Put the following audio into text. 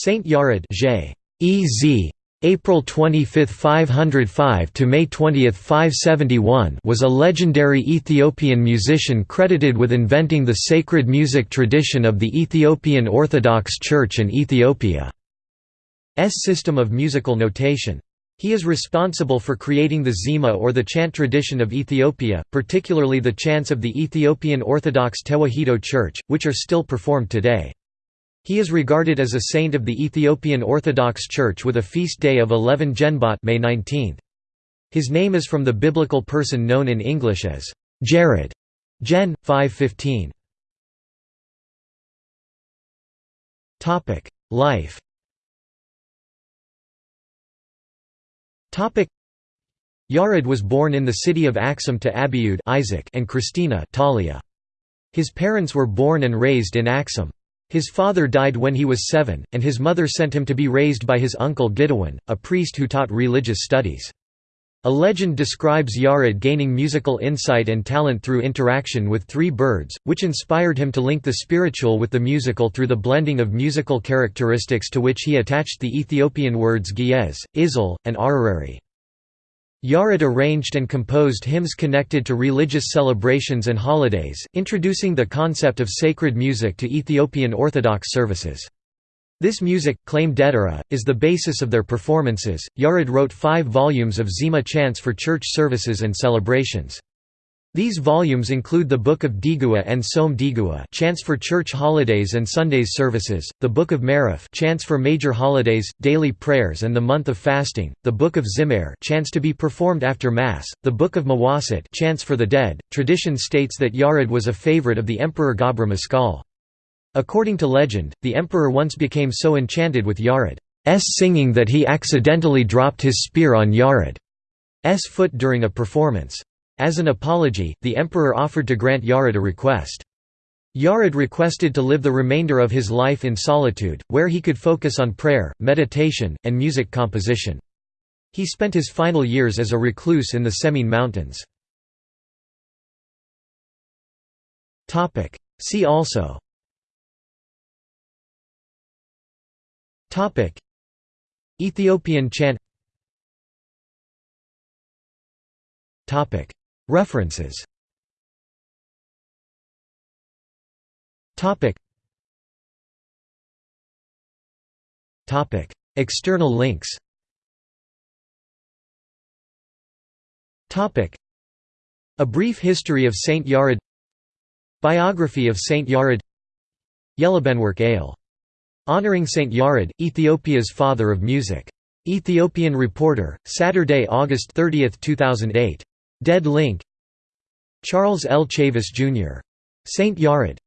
Saint Yared J. EZ April 25, 505 to May 20, 571 was a legendary Ethiopian musician credited with inventing the sacred music tradition of the Ethiopian Orthodox Church and Ethiopia's system of musical notation. He is responsible for creating the Zema or the chant tradition of Ethiopia, particularly the chants of the Ethiopian Orthodox Tewahedo Church, which are still performed today. He is regarded as a saint of the Ethiopian Orthodox Church with a feast day of 11 Ginbot May 19. His name is from the biblical person known in English as Jared. Gen. 515. Topic: Life Topic: Yared was born in the city of Axum to Abiud Isaac and Christina Talia. His parents were born and raised in Axum. His father died when he was seven, and his mother sent him to be raised by his uncle Gidewin, a priest who taught religious studies. A legend describes Yared gaining musical insight and talent through interaction with three birds, which inspired him to link the spiritual with the musical through the blending of musical characteristics to which he attached the Ethiopian words Ge'ez, Izel, and Ararari. Yared arranged and composed hymns connected to religious celebrations and holidays, introducing the concept of sacred music to Ethiopian Orthodox services. This music, claimed Dedera, is the basis of their performances. Yared wrote five volumes of Zema chants for church services and celebrations. These volumes include the Book of Digua and Som Digua chants for church holidays and Sundays services, the Book of Marif chants for major holidays, daily prayers and the month of fasting, the Book of Zimmer chants to be performed after Mass, the Book of Mawasit chants for the dead. Tradition states that Yared was a favorite of the Emperor Gabra Maskal. According to legend, the emperor once became so enchanted with Yared's singing that he accidentally dropped his spear on Yared's foot during a performance. As an apology, the emperor offered to grant Yared a request. Yared requested to live the remainder of his life in solitude, where he could focus on prayer, meditation, and music composition. He spent his final years as a recluse in the Semien Mountains. See also Ethiopian chant References. External links. A brief history of Saint Yared Biography of Saint Yared Yelebenwork Ale. Honoring Saint Yared, Ethiopia's father of music. Ethiopian Reporter, Saturday, August 30, 2008. Dead Link Charles L. Chavis, Jr. St. Yared